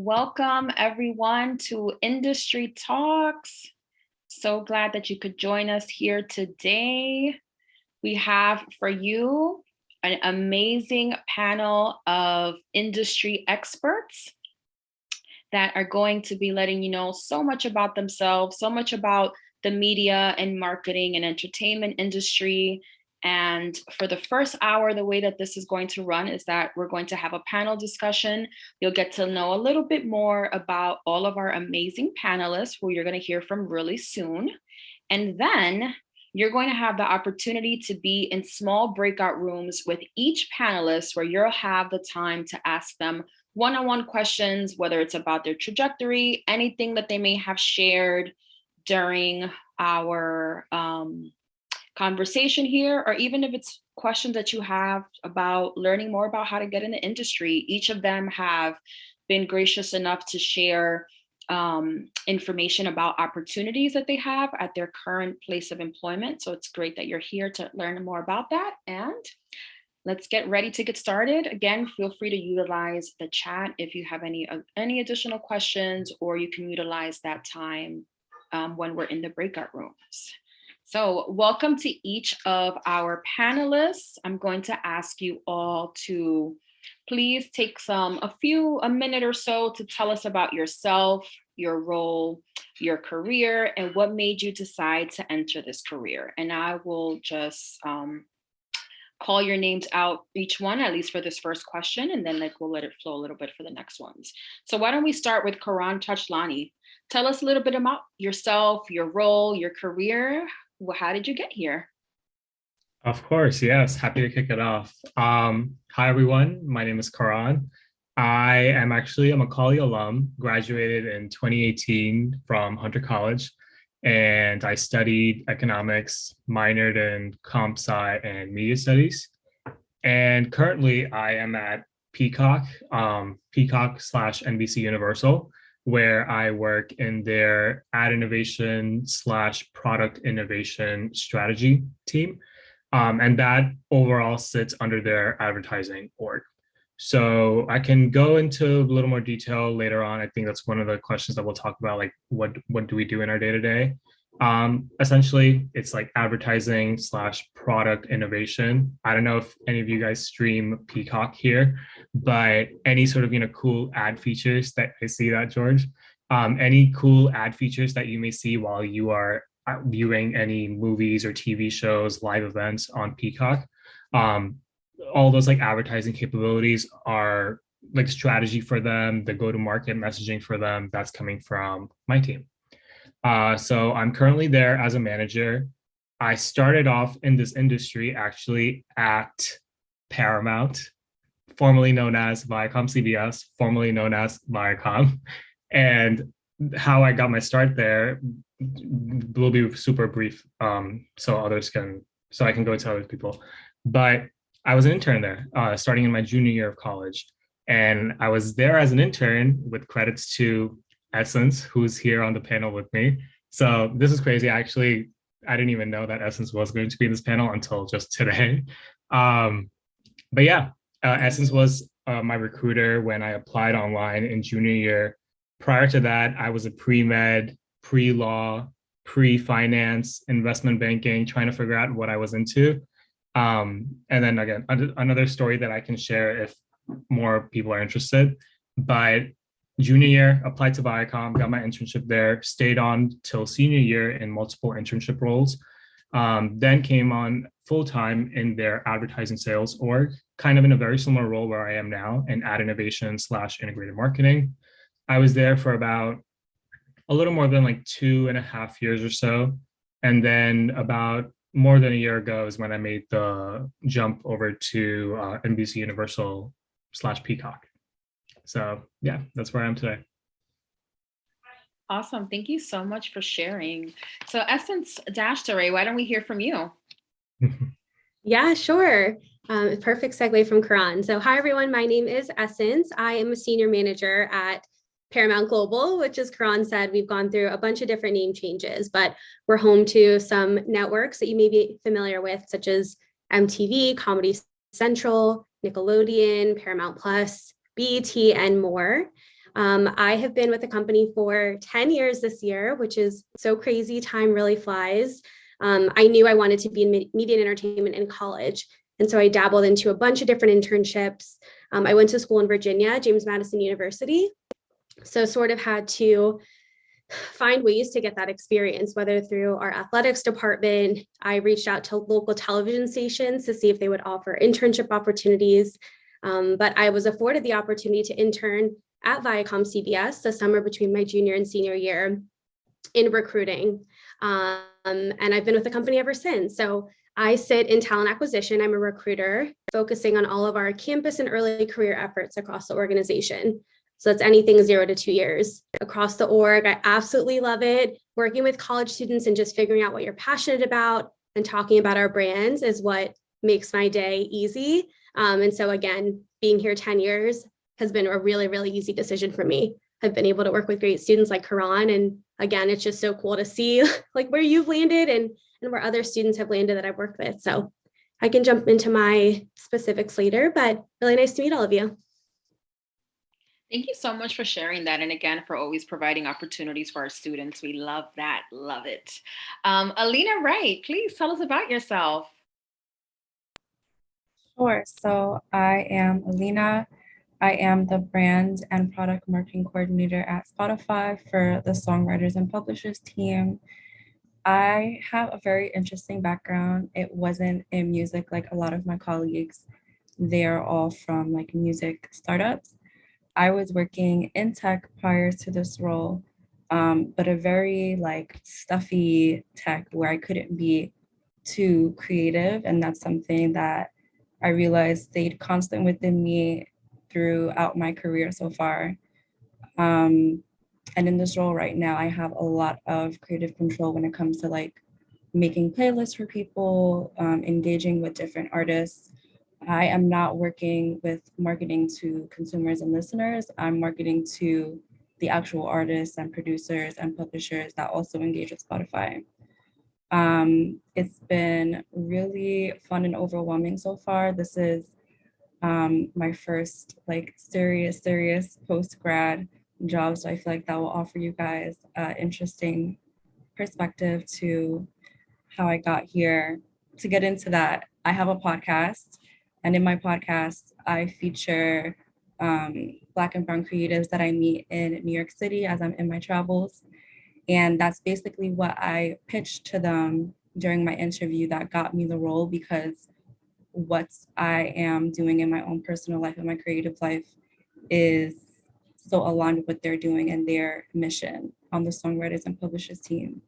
Welcome everyone to Industry Talks. So glad that you could join us here today. We have for you an amazing panel of industry experts that are going to be letting you know so much about themselves, so much about the media and marketing and entertainment industry, and for the first hour, the way that this is going to run is that we're going to have a panel discussion. You'll get to know a little bit more about all of our amazing panelists who you're going to hear from really soon. And then you're going to have the opportunity to be in small breakout rooms with each panelist where you'll have the time to ask them one-on-one -on -one questions, whether it's about their trajectory, anything that they may have shared during our um, conversation here, or even if it's questions that you have about learning more about how to get in the industry, each of them have been gracious enough to share um, information about opportunities that they have at their current place of employment. So it's great that you're here to learn more about that. And let's get ready to get started. Again, feel free to utilize the chat if you have any, uh, any additional questions, or you can utilize that time um, when we're in the breakout rooms. So welcome to each of our panelists. I'm going to ask you all to please take some, a few, a minute or so to tell us about yourself, your role, your career, and what made you decide to enter this career. And I will just um, call your names out each one, at least for this first question, and then like we'll let it flow a little bit for the next ones. So why don't we start with Karan Tachlani. Tell us a little bit about yourself, your role, your career how did you get here? Of course, yes. Happy to kick it off. Um, hi, everyone. My name is Karan. I am actually a Macaulay alum, graduated in 2018 from Hunter College, and I studied economics, minored in comp sci and media studies. And currently I am at Peacock, um, Peacock slash NBC Universal, where I work in their ad innovation slash product innovation strategy team. Um, and that overall sits under their advertising org. So I can go into a little more detail later on. I think that's one of the questions that we'll talk about, like what, what do we do in our day to day? Um, essentially, it's like advertising slash product innovation. I don't know if any of you guys stream Peacock here, but any sort of you know cool ad features that I see that George, um, any cool ad features that you may see while you are uh, viewing any movies or TV shows, live events on Peacock. Um, all those like advertising capabilities are like strategy for them, the go-to-market messaging for them. That's coming from my team. Uh, so I'm currently there as a manager. I started off in this industry actually at Paramount, formerly known as Viacom CBS, formerly known as Viacom. And how I got my start there will be super brief um, so others can, so I can go to other people. But I was an intern there, uh, starting in my junior year of college. And I was there as an intern with credits to Essence, who's here on the panel with me. So this is crazy. Actually, I didn't even know that Essence was going to be in this panel until just today. Um, but yeah, uh, Essence was uh, my recruiter when I applied online in junior year. Prior to that, I was a pre-med, pre-law, pre-finance, investment banking, trying to figure out what I was into. Um, and then again, another story that I can share if more people are interested. But junior year, applied to Viacom, got my internship there, stayed on till senior year in multiple internship roles. Um, then came on full-time in their advertising sales org, kind of in a very similar role where I am now in ad innovation slash integrated marketing. I was there for about a little more than like two and a half years or so. And then about more than a year ago is when I made the jump over to uh, NBC Universal slash Peacock. So yeah, that's where I am today. Awesome. Thank you so much for sharing. So Essence Dash Dashtaray, why don't we hear from you? yeah, sure. Um, perfect segue from Karan. So hi, everyone. My name is Essence. I am a senior manager at Paramount Global, which as Karan said, we've gone through a bunch of different name changes, but we're home to some networks that you may be familiar with, such as MTV, Comedy Central, Nickelodeon, Paramount Plus, BET, and more. Um, I have been with the company for 10 years this year, which is so crazy. Time really flies. Um, I knew I wanted to be in media and entertainment in college. And so I dabbled into a bunch of different internships. Um, I went to school in Virginia, James Madison University. So sort of had to find ways to get that experience, whether through our athletics department, I reached out to local television stations to see if they would offer internship opportunities. Um, but I was afforded the opportunity to intern at Viacom CBS the summer between my junior and senior year in recruiting. Um, and I've been with the company ever since. So I sit in talent acquisition. I'm a recruiter focusing on all of our campus and early career efforts across the organization. So that's anything zero to two years across the org. I absolutely love it. Working with college students and just figuring out what you're passionate about and talking about our brands is what makes my day easy. Um, and so again, being here 10 years has been a really, really easy decision for me. I've been able to work with great students like Karan. And again, it's just so cool to see like where you've landed and, and where other students have landed that I've worked with. So I can jump into my specifics later, but really nice to meet all of you. Thank you so much for sharing that. And again, for always providing opportunities for our students. We love that. Love it. Um, Alina Wright, please tell us about yourself. Sure. So I am Alina. I am the brand and product marketing coordinator at Spotify for the songwriters and publishers team. I have a very interesting background. It wasn't in music like a lot of my colleagues. They're all from like music startups. I was working in tech prior to this role, um, but a very like stuffy tech where I couldn't be too creative. And that's something that I realized stayed constant within me throughout my career so far. Um, and in this role right now, I have a lot of creative control when it comes to like making playlists for people, um, engaging with different artists, I am not working with marketing to consumers and listeners. I'm marketing to the actual artists and producers and publishers that also engage with Spotify. Um, it's been really fun and overwhelming so far. This is um, my first like serious, serious post-grad job. So I feel like that will offer you guys an interesting perspective to how I got here. To get into that, I have a podcast and in my podcast, I feature um, Black and Brown creatives that I meet in New York City as I'm in my travels. And that's basically what I pitched to them during my interview that got me the role because what I am doing in my own personal life and my creative life is so aligned with what they're doing and their mission on the songwriters and publishers team.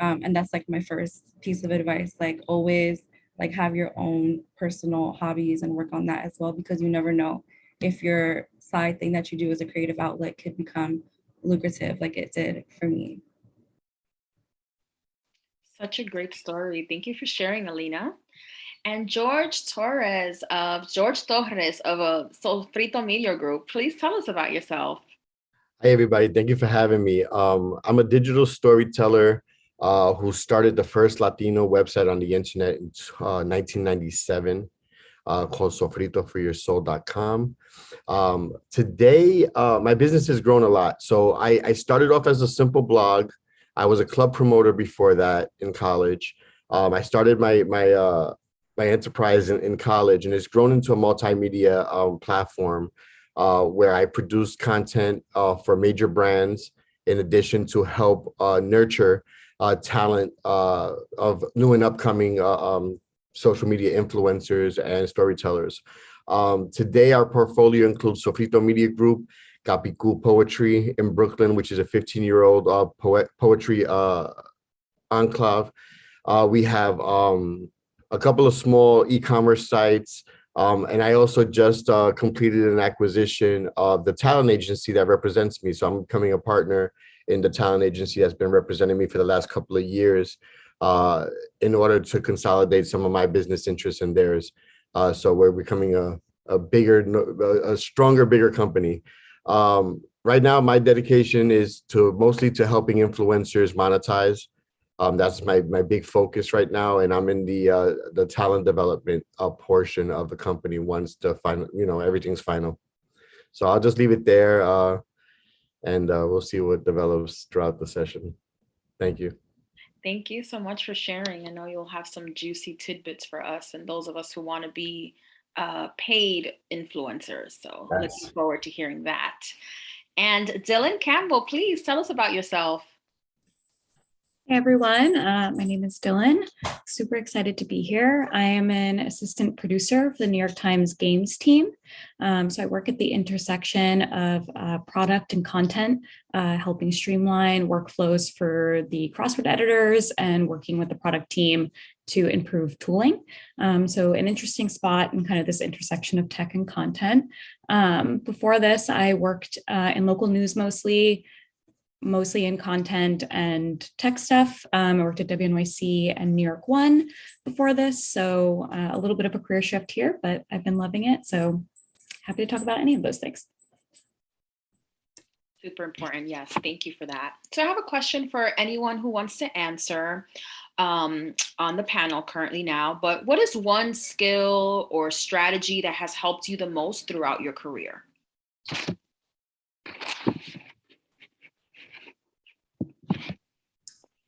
Um, and that's like my first piece of advice, like always like have your own personal hobbies and work on that as well because you never know if your side thing that you do as a creative outlet could become lucrative like it did for me. Such a great story. Thank you for sharing, Alina. And George Torres of George Torres of a Sofrito Media Group, please tell us about yourself. Hi, everybody. Thank you for having me. Um, I'm a digital storyteller uh, who started the first Latino website on the internet in uh, 1997 uh, called sofritoforyoursoul.com. Um, today, uh, my business has grown a lot. So I, I, started off as a simple blog. I was a club promoter before that in college. Um, I started my my uh, my enterprise in, in, college, and it's grown into a multimedia um, platform uh, where I produce content uh, for major brands, in addition to help uh, nurture uh, talent uh, of new and upcoming um, social media influencers and storytellers. Um, today, our portfolio includes Sofrito Media Group, Capicu Poetry in Brooklyn, which is a 15-year-old uh, poet poetry uh, enclave. Uh, we have um, a couple of small e-commerce sites, um, and I also just uh, completed an acquisition of the talent agency that represents me. So I'm becoming a partner in the talent agency that's been representing me for the last couple of years uh, in order to consolidate some of my business interests and theirs. Uh, so we're becoming a, a bigger, a stronger, bigger company. Um, right now, my dedication is to mostly to helping influencers monetize. Um, that's my my big focus right now, and I'm in the uh, the talent development uh, portion of the company once the final, you know, everything's final. So I'll just leave it there. Uh, and uh, we'll see what develops throughout the session. Thank you. Thank you so much for sharing. I know you'll have some juicy tidbits for us and those of us who want to be uh, paid influencers. So Yes. looking forward to hearing that. And Dylan Campbell, please tell us about yourself. Hey everyone, uh, my name is Dylan. Super excited to be here. I am an assistant producer for the New York Times Games team. Um, so I work at the intersection of uh, product and content, uh, helping streamline workflows for the crossword editors and working with the product team to improve tooling. Um, so an interesting spot in kind of this intersection of tech and content. Um, before this, I worked uh, in local news mostly, mostly in content and tech stuff. Um, I worked at WNYC and New York One before this, so uh, a little bit of a career shift here, but I've been loving it. So happy to talk about any of those things. Super important. Yes, thank you for that. So I have a question for anyone who wants to answer um, on the panel currently now, but what is one skill or strategy that has helped you the most throughout your career?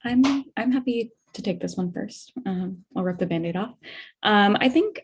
I'm I'm happy to take this one first. Um, I'll rip the band-aid off. Um, I think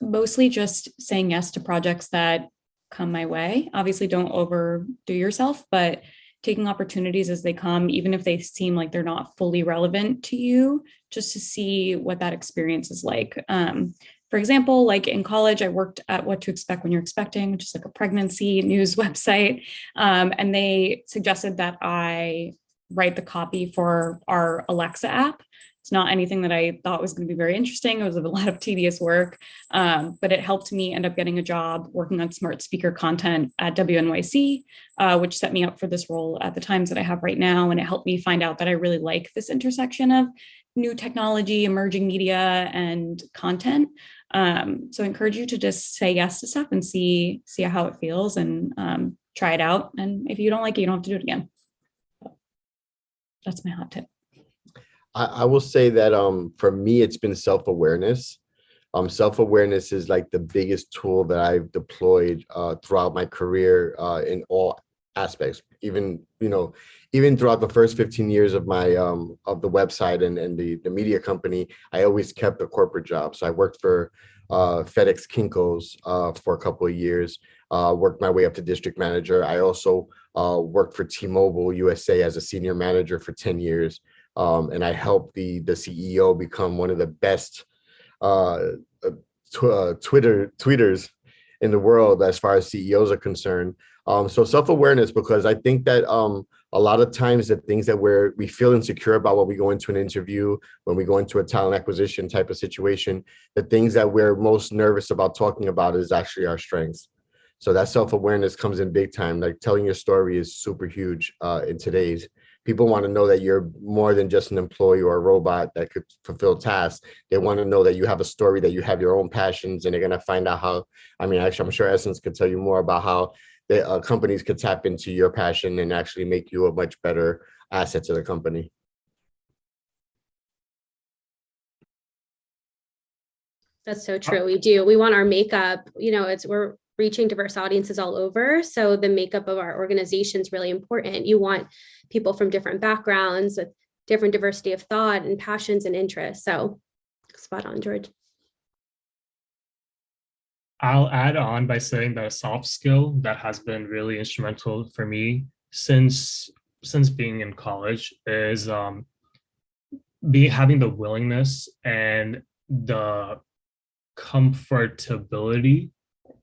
mostly just saying yes to projects that come my way. Obviously, don't overdo yourself, but taking opportunities as they come, even if they seem like they're not fully relevant to you, just to see what that experience is like. Um, for example, like in college, I worked at What to Expect When You're Expecting, which is like a pregnancy news website. Um, and they suggested that I write the copy for our Alexa app. It's not anything that I thought was going to be very interesting. It was a lot of tedious work, um, but it helped me end up getting a job working on smart speaker content at WNYC, uh, which set me up for this role at the times that I have right now. And it helped me find out that I really like this intersection of new technology, emerging media, and content. Um, so I encourage you to just say yes to stuff and see, see how it feels and um, try it out. And if you don't like it, you don't have to do it again. That's my hot tip. I, I will say that um for me it's been self-awareness. Um self-awareness is like the biggest tool that I've deployed uh throughout my career uh in all aspects. Even, you know, even throughout the first 15 years of my um of the website and, and the, the media company, I always kept a corporate job. So I worked for uh FedEx Kinko's uh for a couple of years, uh worked my way up to district manager. I also uh worked for T-Mobile USA as a senior manager for 10 years. Um, and I helped the the CEO become one of the best uh, uh, tw uh, Twitter tweeters in the world as far as CEOs are concerned. Um, so self-awareness, because I think that um, a lot of times the things that we're we feel insecure about when we go into an interview, when we go into a talent acquisition type of situation, the things that we're most nervous about talking about is actually our strengths. So that self-awareness comes in big time. Like telling your story is super huge uh, in today's people want to know that you're more than just an employee or a robot that could fulfill tasks. They want to know that you have a story, that you have your own passions, and they're going to find out how, I mean, actually, I'm sure Essence could tell you more about how the uh, companies could tap into your passion and actually make you a much better asset to the company. That's so true. We do. We want our makeup, you know, it's we're reaching diverse audiences all over. So the makeup of our organization is really important. You want people from different backgrounds with different diversity of thought and passions and interests. So spot on, George. I'll add on by saying that a soft skill that has been really instrumental for me since since being in college is um, be having the willingness and the comfortability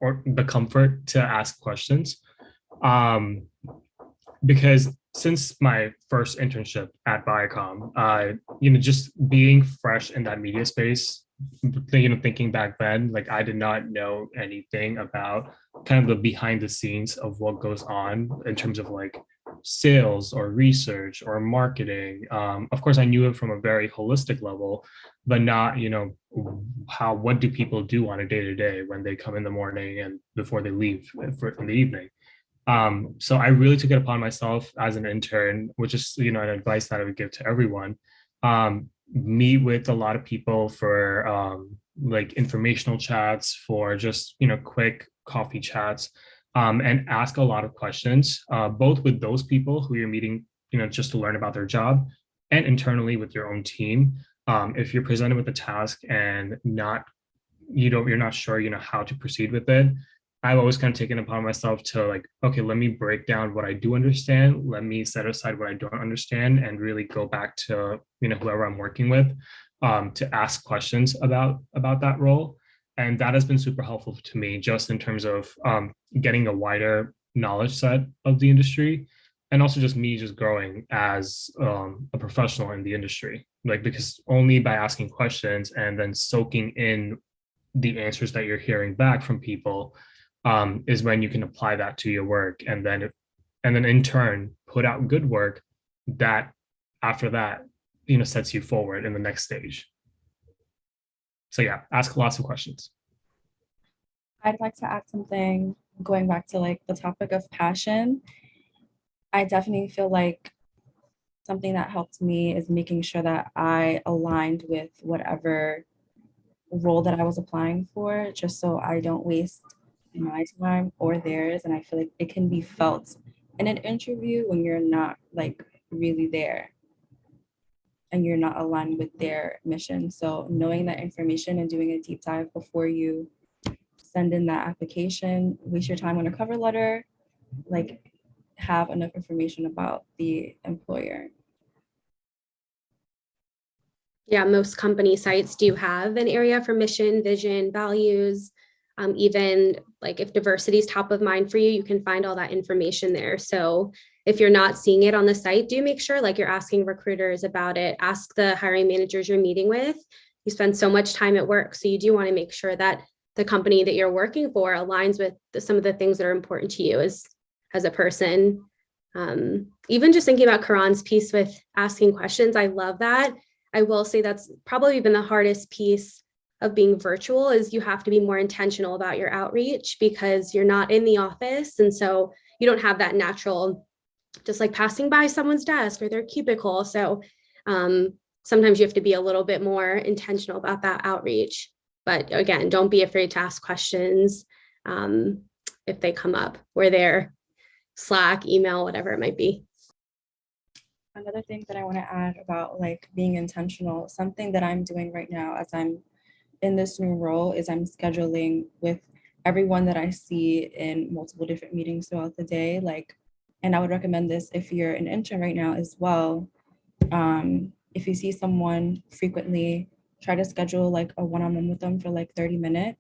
or the comfort to ask questions. Um, because since my first internship at Viacom, uh, you know, just being fresh in that media space, you know, thinking back then, like I did not know anything about kind of the behind the scenes of what goes on in terms of like sales or research or marketing. Um, of course, I knew it from a very holistic level, but not, you know, how, what do people do on a day to day when they come in the morning and before they leave for, in the evening. Um, so I really took it upon myself as an intern, which is, you know, an advice that I would give to everyone. Um, meet with a lot of people for um, like informational chats, for just, you know, quick coffee chats, um, and ask a lot of questions, uh, both with those people who you're meeting, you know, just to learn about their job and internally with your own team. Um, if you're presented with a task and not, you don't, you're not sure, you know, how to proceed with it, I've always kind of taken upon myself to like, okay, let me break down what I do understand. Let me set aside what I don't understand and really go back to, you know, whoever I'm working with um, to ask questions about, about that role. And that has been super helpful to me just in terms of um, getting a wider knowledge set of the industry and also just me just growing as um, a professional in the industry. Like, because only by asking questions and then soaking in the answers that you're hearing back from people um, is when you can apply that to your work. And then and then in turn put out good work that after that you know sets you forward in the next stage. So yeah ask lots of questions. I'd like to add something going back to like the topic of passion. I definitely feel like something that helped me is making sure that I aligned with whatever role that I was applying for, just so I don't waste my time or theirs. And I feel like it can be felt in an interview when you're not like really there and you're not aligned with their mission. So knowing that information and doing a deep dive before you send in that application, waste your time on a cover letter, like have enough information about the employer. Yeah, most company sites do have an area for mission, vision, values. Um, even like if diversity is top of mind for you, you can find all that information there. So if you're not seeing it on the site, do make sure like you're asking recruiters about it. Ask the hiring managers you're meeting with. You spend so much time at work, so you do want to make sure that the company that you're working for aligns with the, some of the things that are important to you as as a person. Um, even just thinking about Karan's piece with asking questions, I love that. I will say that's probably been the hardest piece of being virtual is you have to be more intentional about your outreach because you're not in the office. And so you don't have that natural, just like passing by someone's desk or their cubicle. So um, sometimes you have to be a little bit more intentional about that outreach. But again, don't be afraid to ask questions um, if they come up. We're Slack, email, whatever it might be. Another thing that I want to add about like being intentional, something that I'm doing right now as I'm in this new role is I'm scheduling with everyone that I see in multiple different meetings throughout the day. Like, and I would recommend this if you're an intern right now as well. Um, if you see someone frequently, try to schedule like a one-on-one with them for like 30 minutes.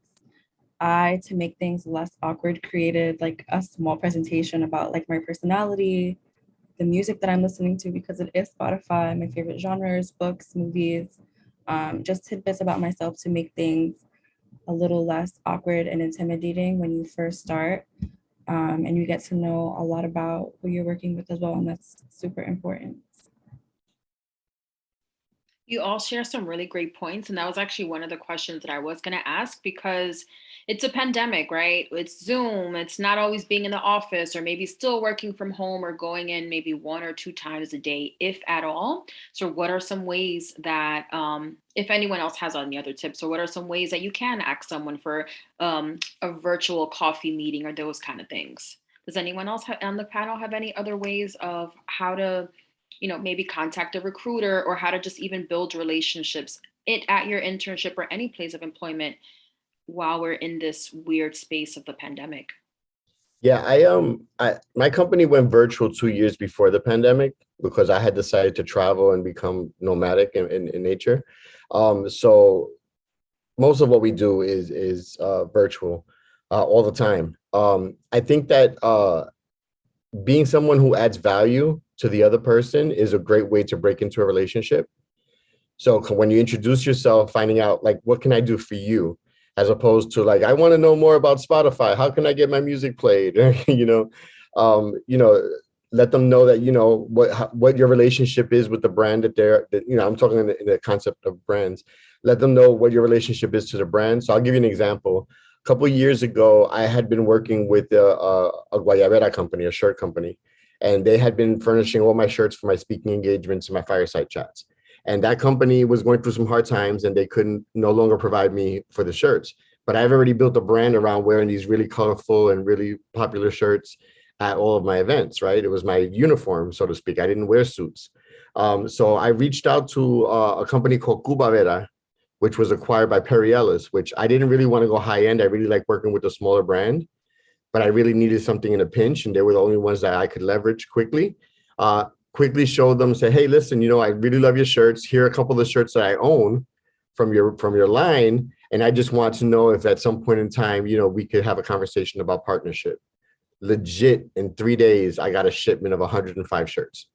I, to make things less awkward, created like a small presentation about like my personality, the music that I'm listening to because it is Spotify, my favorite genres, books, movies, um, just tidbits about myself to make things a little less awkward and intimidating when you first start. Um, and you get to know a lot about who you're working with as well, and that's super important. You all share some really great points. And that was actually one of the questions that I was going to ask because it's a pandemic, right? It's Zoom. It's not always being in the office or maybe still working from home or going in maybe one or two times a day, if at all. So, what are some ways that, um, if anyone else has any other tips, or what are some ways that you can ask someone for um, a virtual coffee meeting or those kind of things? Does anyone else on the panel have any other ways of how to? You know, maybe contact a recruiter or how to just even build relationships it at your internship or any place of employment while we're in this weird space of the pandemic. Yeah, I um I my company went virtual two years before the pandemic because I had decided to travel and become nomadic in, in, in nature. Um, so most of what we do is is uh, virtual uh, all the time. Um, I think that uh, being someone who adds value to the other person is a great way to break into a relationship. So when you introduce yourself, finding out like, what can I do for you? As opposed to like, I want to know more about Spotify. How can I get my music played? you know, um, you know, let them know that, you know, what, what your relationship is with the brand that they're, that, you know, I'm talking in the, in the concept of brands. Let them know what your relationship is to the brand. So I'll give you an example. Couple years ago, I had been working with a, a, a Guayabera company, a shirt company and they had been furnishing all my shirts for my speaking engagements and my fireside chats. And that company was going through some hard times and they couldn't no longer provide me for the shirts. but I've already built a brand around wearing these really colorful and really popular shirts at all of my events, right? It was my uniform, so to speak. I didn't wear suits. Um, so I reached out to uh, a company called Cubavera, which was acquired by Perry Ellis, which I didn't really want to go high end. I really like working with a smaller brand, but I really needed something in a pinch, and they were the only ones that I could leverage quickly. Uh, quickly showed them, say, hey, listen, you know, I really love your shirts. Here are a couple of the shirts that I own from your from your line, and I just want to know if at some point in time, you know, we could have a conversation about partnership. Legit, in three days, I got a shipment of 105 shirts.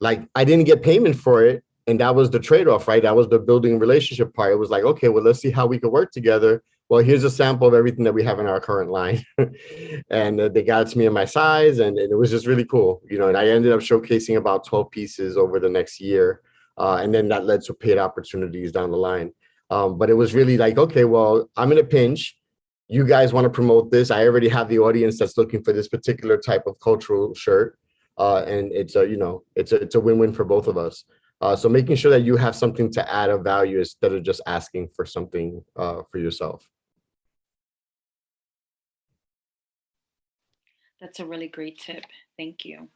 Like I didn't get payment for it, and that was the trade-off, right? That was the building relationship part. It was like, okay, well, let's see how we could work together. Well, here's a sample of everything that we have in our current line. and uh, they got it to me in my size, and, and, it was just really cool. You know, and I ended up showcasing about 12 pieces over the next year. Uh, and then that led to paid opportunities down the line. Um, but it was really like, okay, well, I'm in a pinch. You guys want to promote this. I already have the audience that's looking for this particular type of cultural shirt. Uh, and it's a, you know, it's a, it's a win-win for both of us. Uh, so making sure that you have something to add of value instead of just asking for something uh, for yourself. That's a really great tip. Thank you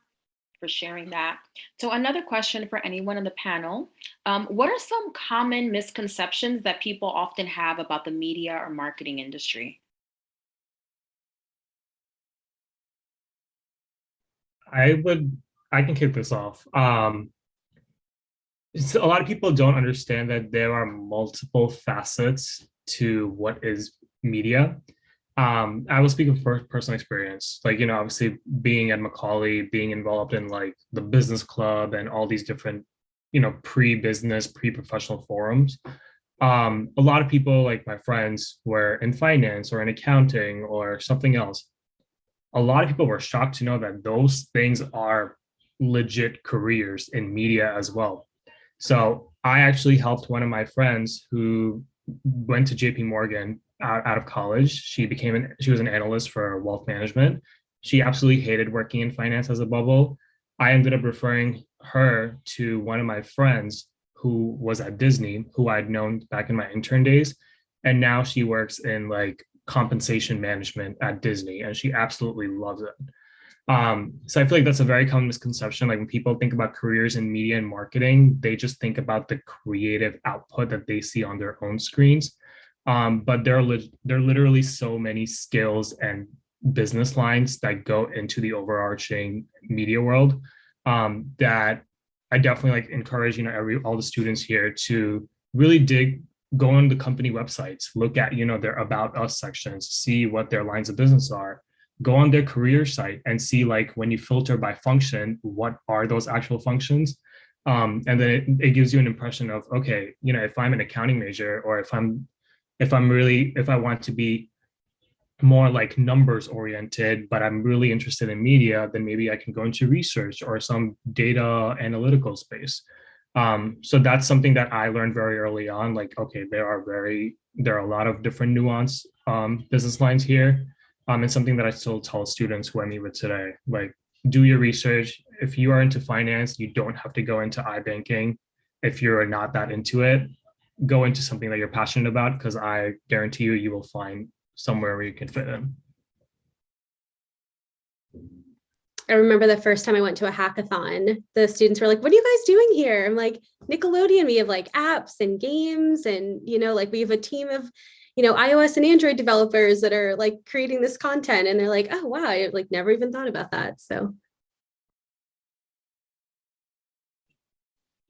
for sharing that. So another question for anyone on the panel. Um, what are some common misconceptions that people often have about the media or marketing industry? I would, I can kick this off. Um, so a lot of people don't understand that there are multiple facets to what is media. Um, I will speak of first personal experience, like, you know, obviously being at Macaulay, being involved in like the business club and all these different, you know, pre-business, pre-professional forums. Um, a lot of people like my friends were in finance or in accounting or something else. A lot of people were shocked to know that those things are legit careers in media as well. So I actually helped one of my friends who went to JP Morgan out, out of college. She became an, she was an analyst for wealth management. She absolutely hated working in finance as a bubble. I ended up referring her to one of my friends who was at Disney, who I'd known back in my intern days. And now she works in like compensation management at Disney and she absolutely loves it. Um, so I feel like that's a very common misconception. Like when people think about careers in media and marketing, they just think about the creative output that they see on their own screens. Um, but there are, there are literally so many skills and business lines that go into the overarching media world um, that I definitely like encourage, you know, every all the students here to really dig, go on the company websites, look at, you know, their about us sections, see what their lines of business are, go on their career site and see like when you filter by function, what are those actual functions? Um, and then it, it gives you an impression of, okay, you know, if I'm an accounting major or if I'm if I'm really, if I want to be more like numbers oriented, but I'm really interested in media, then maybe I can go into research or some data analytical space. Um, so that's something that I learned very early on, like, okay, there are very, there are a lot of different nuance um, business lines here. Um, and something that I still tell students who I meet with today, like do your research. If you are into finance, you don't have to go into iBanking. If you're not that into it, go into something that you're passionate about because I guarantee you, you will find somewhere where you can fit in. I remember the first time I went to a hackathon, the students were like, what are you guys doing here? I'm like, Nickelodeon, we have like apps and games and, you know, like we have a team of, you know, iOS and Android developers that are like creating this content. And they're like, oh, wow, I like never even thought about that. So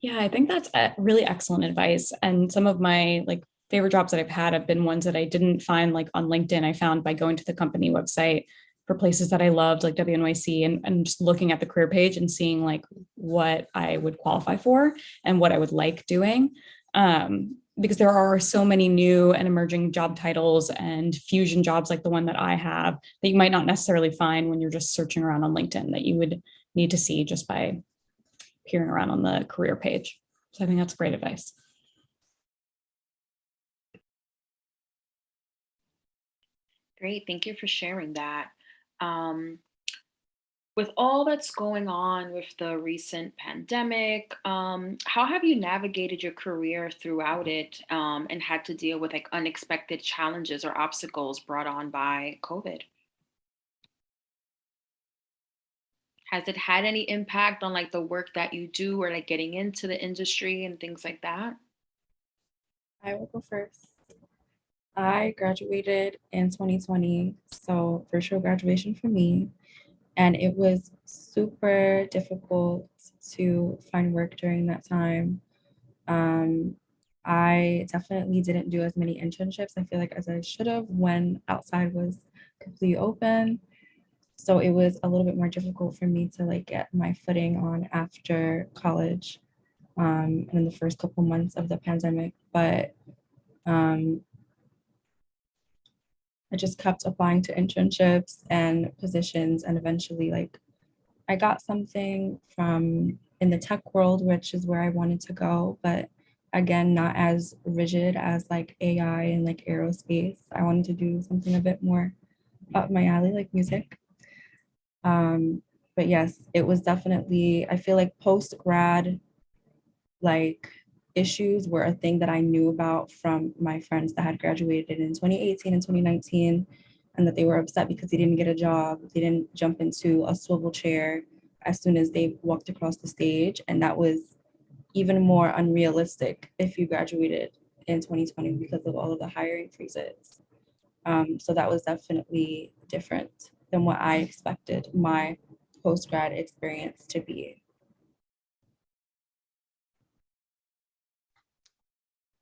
Yeah, I think that's a really excellent advice. And some of my like favorite jobs that I've had have been ones that I didn't find like on LinkedIn. I found by going to the company website for places that I loved like WNYC and, and just looking at the career page and seeing like what I would qualify for and what I would like doing. Um, because there are so many new and emerging job titles and fusion jobs like the one that I have that you might not necessarily find when you're just searching around on LinkedIn that you would need to see just by peering around on the career page. So I think that's great advice. Great, thank you for sharing that. Um, with all that's going on with the recent pandemic, um, how have you navigated your career throughout it um, and had to deal with like unexpected challenges or obstacles brought on by COVID? Has it had any impact on like the work that you do or like getting into the industry and things like that? I will go first. I graduated in 2020, so virtual graduation for me. And it was super difficult to find work during that time. Um, I definitely didn't do as many internships, I feel like, as I should have when outside was completely open. So it was a little bit more difficult for me to like get my footing on after college um, and in the first couple months of the pandemic. But um, I just kept applying to internships and positions and eventually like I got something from in the tech world, which is where I wanted to go, but again, not as rigid as like AI and like aerospace. I wanted to do something a bit more up my alley, like music. Um, but yes, it was definitely, I feel like post grad, like issues were a thing that I knew about from my friends that had graduated in 2018 and 2019, and that they were upset because they didn't get a job. They didn't jump into a swivel chair as soon as they walked across the stage. And that was even more unrealistic if you graduated in 2020 because of all of the hiring freezes. Um, so that was definitely different than what I expected my post-grad experience to be.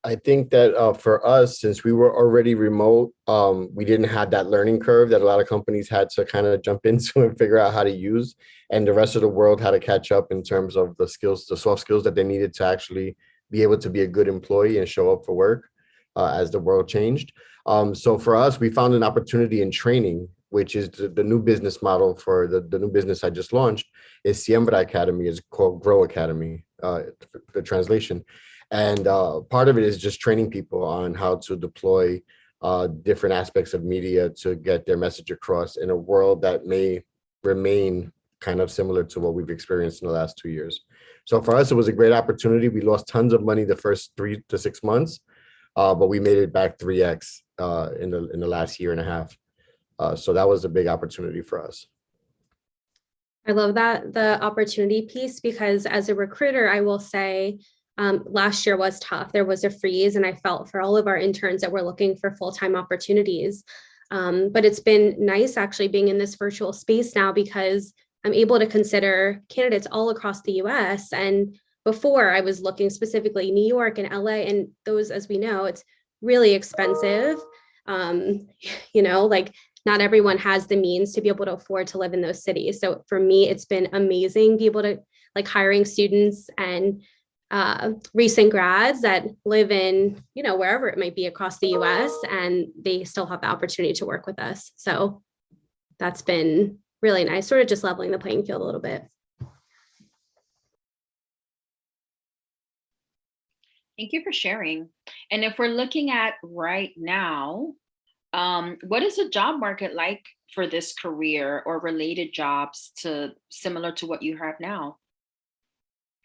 I think that uh, for us, since we were already remote, um, we didn't have that learning curve that a lot of companies had to kind of jump into and figure out how to use. And the rest of the world had to catch up in terms of the skills, the soft skills that they needed to actually be able to be a good employee and show up for work uh, as the world changed. Um, so for us, we found an opportunity in training, which is the, the new business model for the, the new business I just launched is Siembra Academy, is called Grow Academy, uh, the translation. And uh, part of it is just training people on how to deploy uh, different aspects of media to get their message across in a world that may remain kind of similar to what we've experienced in the last two years. So for us, it was a great opportunity. We lost tons of money the first three to six months, uh, but we made it back 3x uh, in, the, in the last year and a half. Uh, so that was a big opportunity for us. I love that, the opportunity piece, because as a recruiter, I will say, um, last year was tough. There was a freeze and I felt for all of our interns that were looking for full-time opportunities. Um, but it's been nice actually being in this virtual space now because I'm able to consider candidates all across the US. And before I was looking specifically New York and LA and those, as we know, it's really expensive. Um, you know, like not everyone has the means to be able to afford to live in those cities. So for me, it's been amazing be able to like hiring students and uh, recent grads that live in, you know, wherever it might be across the US and they still have the opportunity to work with us. So that's been really nice, sort of just leveling the playing field a little bit. Thank you for sharing. And if we're looking at right now, um, what is the job market like for this career or related jobs to similar to what you have now?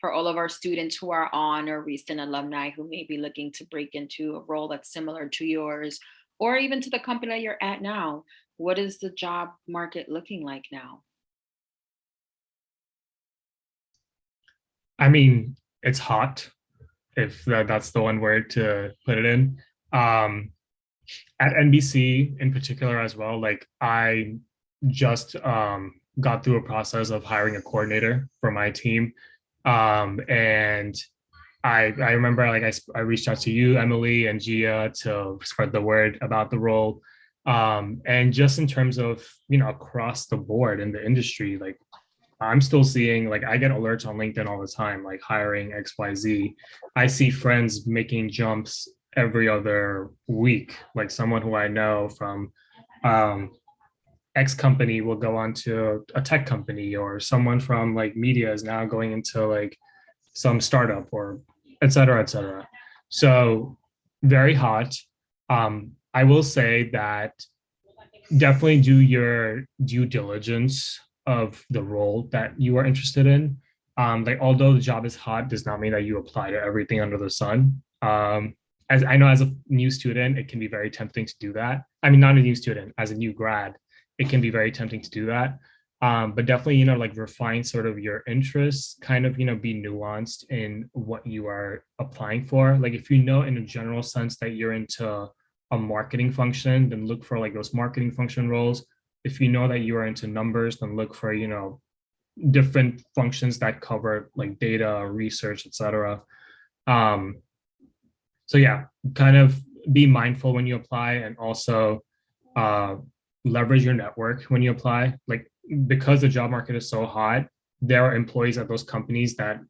For all of our students who are on or recent alumni who may be looking to break into a role that's similar to yours, or even to the company that you're at now. What is the job market looking like now? I mean, it's hot, if that's the one word to put it in. Um, at NBC in particular as well, like I just um, got through a process of hiring a coordinator for my team um, and I, I remember like I, I reached out to you, Emily and Gia to spread the word about the role. Um, and just in terms of, you know, across the board in the industry, like I'm still seeing, like I get alerts on LinkedIn all the time, like hiring XYZ. I see friends making jumps every other week, like someone who I know from um, X company will go on to a tech company or someone from like media is now going into like some startup or et cetera, et cetera. So very hot. Um, I will say that definitely do your due diligence of the role that you are interested in. Um, like although the job is hot, does not mean that you apply to everything under the sun. Um, as I know as a new student, it can be very tempting to do that. I mean, not a new student, as a new grad, it can be very tempting to do that. Um, but definitely, you know, like refine sort of your interests, kind of, you know, be nuanced in what you are applying for. Like if you know in a general sense that you're into a marketing function, then look for like those marketing function roles. If you know that you are into numbers, then look for, you know, different functions that cover like data, research, etc. Um, so yeah, kind of be mindful when you apply and also uh, leverage your network when you apply. Like because the job market is so hot, there are employees at those companies that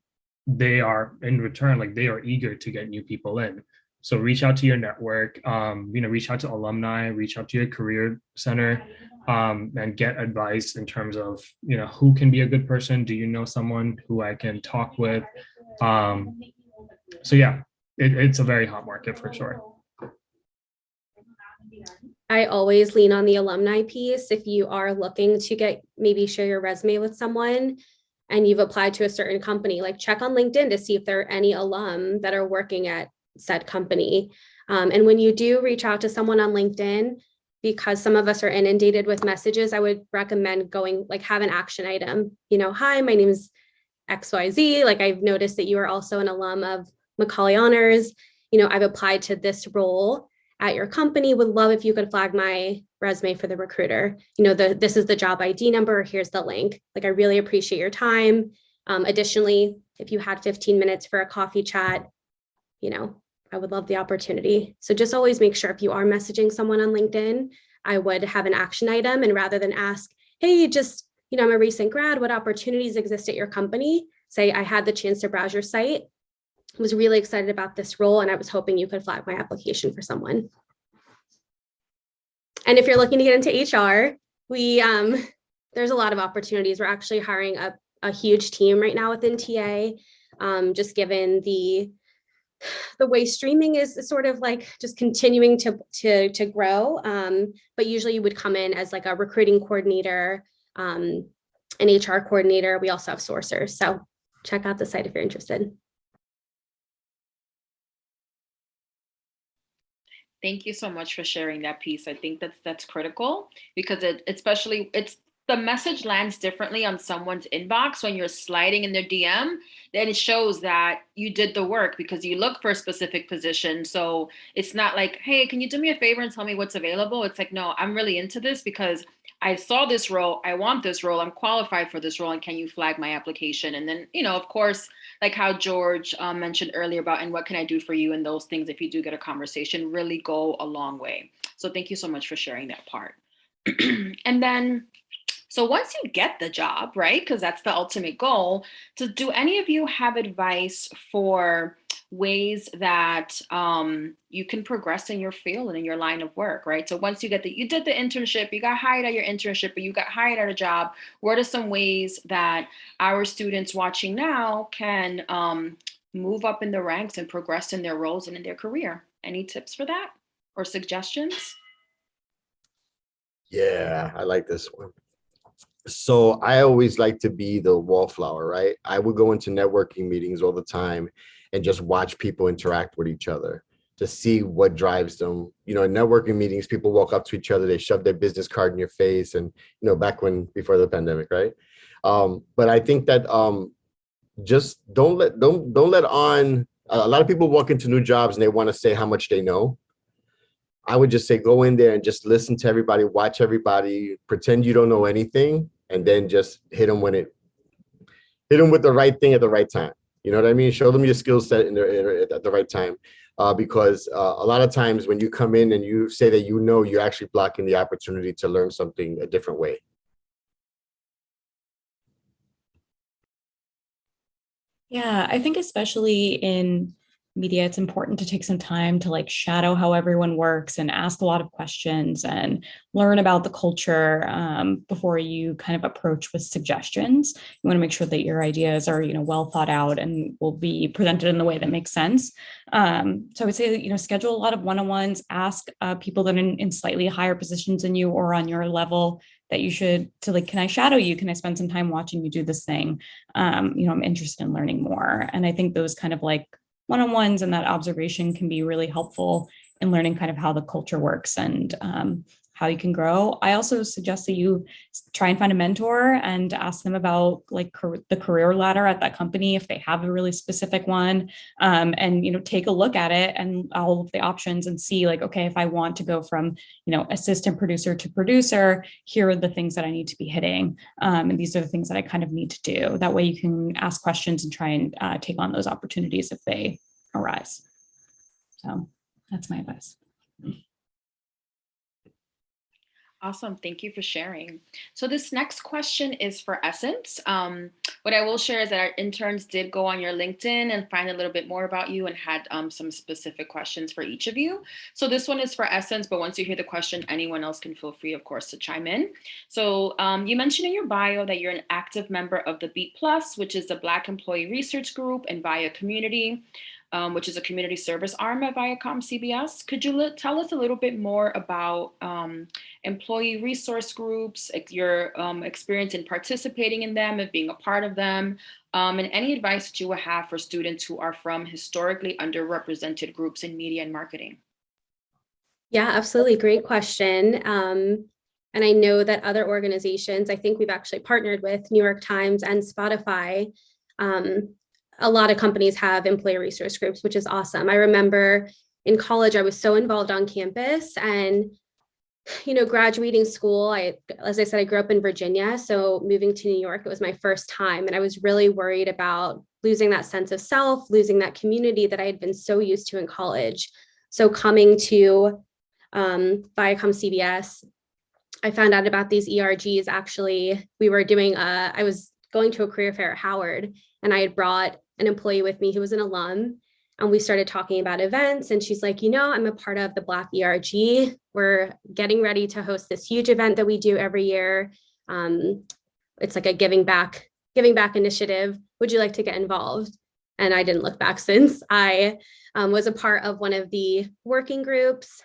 they are in return, like they are eager to get new people in. So reach out to your network, um, you know, reach out to alumni, reach out to your career center, um, and get advice in terms of, you know, who can be a good person? Do you know someone who I can talk with? Um, so yeah, it, it's a very hot market for sure. I always lean on the alumni piece. If you are looking to get, maybe share your resume with someone and you've applied to a certain company, like check on LinkedIn to see if there are any alum that are working at said company. Um, and when you do reach out to someone on LinkedIn, because some of us are inundated with messages, I would recommend going like have an action item. You know, hi, my name is XYZ. Like I've noticed that you are also an alum of Macaulay Honors. You know, I've applied to this role at your company. Would love if you could flag my resume for the recruiter. You know, the this is the job ID number. Here's the link. Like I really appreciate your time. Um, additionally, if you had 15 minutes for a coffee chat, you know, I would love the opportunity. So just always make sure if you are messaging someone on LinkedIn, I would have an action item and rather than ask, hey, just, you know, I'm a recent grad, what opportunities exist at your company? Say I had the chance to browse your site, was really excited about this role and I was hoping you could flag my application for someone. And if you're looking to get into HR, we um, there's a lot of opportunities. We're actually hiring a, a huge team right now within TA, um, just given the the way streaming is sort of like just continuing to to to grow. Um, but usually you would come in as like a recruiting coordinator, um, an HR coordinator. We also have sourcers. So check out the site if you're interested. Thank you so much for sharing that piece. I think that's that's critical because it especially it's the message lands differently on someone's inbox when you're sliding in their DM, then it shows that you did the work because you look for a specific position. So it's not like, hey, can you do me a favor and tell me what's available? It's like, no, I'm really into this because I saw this role, I want this role, I'm qualified for this role, and can you flag my application? And then, you know, of course, like how George um, mentioned earlier about, and what can I do for you? And those things, if you do get a conversation, really go a long way. So thank you so much for sharing that part. and then so once you get the job, right, because that's the ultimate goal, so do any of you have advice for ways that um, you can progress in your field and in your line of work, right? So once you get the, you did the internship, you got hired at your internship, but you got hired at a job, what are some ways that our students watching now can um, move up in the ranks and progress in their roles and in their career? Any tips for that or suggestions? Yeah, I like this one. So I always like to be the wallflower, right? I would go into networking meetings all the time and just watch people interact with each other to see what drives them. You know, in networking meetings, people walk up to each other, they shove their business card in your face and, you know, back when, before the pandemic, right? Um, but I think that um, just don't let, don't, don't let on, a lot of people walk into new jobs and they want to say how much they know. I would just say, go in there and just listen to everybody, watch everybody, pretend you don't know anything, and then just hit them when it, hit them with the right thing at the right time. You know what I mean? Show them your skill set in the, at the right time. Uh, because uh, a lot of times when you come in and you say that you know, you're actually blocking the opportunity to learn something a different way. Yeah, I think especially in media, it's important to take some time to like shadow how everyone works and ask a lot of questions and learn about the culture um, before you kind of approach with suggestions. You want to make sure that your ideas are, you know, well thought out and will be presented in the way that makes sense. Um, so I would say that, you know, schedule a lot of one-on-ones, ask uh, people that are in, in slightly higher positions than you or on your level that you should to like, can I shadow you? Can I spend some time watching you do this thing? Um, you know, I'm interested in learning more. And I think those kind of like one-on-ones and that observation can be really helpful in learning kind of how the culture works and um, how you can grow. I also suggest that you try and find a mentor and ask them about like the career ladder at that company if they have a really specific one um, and you know take a look at it and all of the options and see like okay if I want to go from you know assistant producer to producer here are the things that I need to be hitting um, and these are the things that I kind of need to do that way you can ask questions and try and uh, take on those opportunities if they arise so that's my advice. Awesome. Thank you for sharing. So this next question is for Essence. Um, what I will share is that our interns did go on your LinkedIn and find a little bit more about you and had um, some specific questions for each of you. So this one is for Essence, but once you hear the question, anyone else can feel free, of course, to chime in. So um, you mentioned in your bio that you're an active member of the Beat Plus, which is the Black Employee Research Group and VIA community um, which is a community service arm at Viacom CBS. Could you tell us a little bit more about um, employee resource groups, your um, experience in participating in them and being a part of them, um, and any advice that you would have for students who are from historically underrepresented groups in media and marketing? Yeah, absolutely. Great question. Um, and I know that other organizations, I think we've actually partnered with New York Times and Spotify um, a lot of companies have employee resource groups, which is awesome. I remember in college, I was so involved on campus and, you know, graduating school, I, as I said, I grew up in Virginia. So moving to New York, it was my first time. And I was really worried about losing that sense of self, losing that community that I had been so used to in college. So coming to um, Viacom CBS, I found out about these ERGs. Actually, we were doing, a, I was going to a career fair at Howard and I had brought an employee with me who was an alum and we started talking about events and she's like, you know, I'm a part of the Black ERG. We're getting ready to host this huge event that we do every year. Um, it's like a giving back, giving back initiative. Would you like to get involved? And I didn't look back since I um, was a part of one of the working groups.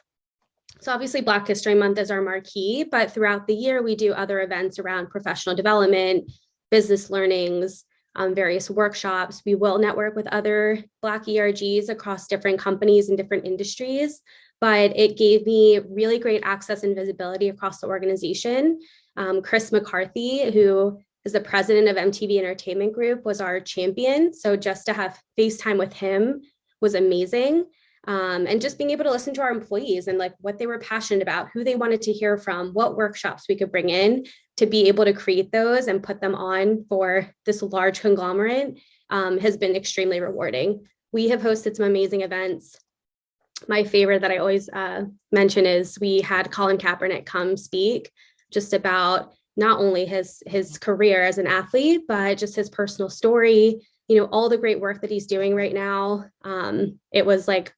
So obviously Black History Month is our marquee, but throughout the year, we do other events around professional development, business learnings, um, various workshops. We will network with other Black ERGs across different companies and different industries, but it gave me really great access and visibility across the organization. Um, Chris McCarthy, who is the president of MTV Entertainment Group, was our champion. So just to have FaceTime with him was amazing. Um, and just being able to listen to our employees and like what they were passionate about, who they wanted to hear from, what workshops we could bring in to be able to create those and put them on for this large conglomerate um, has been extremely rewarding. We have hosted some amazing events. My favorite that I always uh, mention is we had Colin Kaepernick come speak just about not only his his career as an athlete, but just his personal story, you know, all the great work that he's doing right now. Um, it was like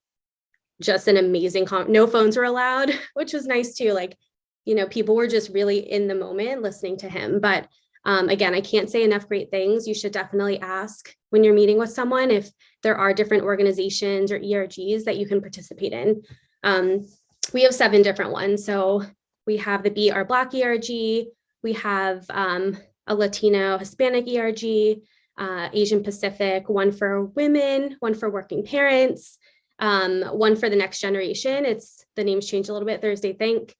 just an amazing, no phones were allowed, which was nice too. Like you know, people were just really in the moment listening to him. But um, again, I can't say enough great things. You should definitely ask when you're meeting with someone if there are different organizations or ERGs that you can participate in. Um, we have seven different ones. So we have the Be Our Black ERG, we have um, a Latino Hispanic ERG, uh, Asian Pacific, one for women, one for working parents, um, one for the next generation. It's the names changed a little bit, Thursday Think,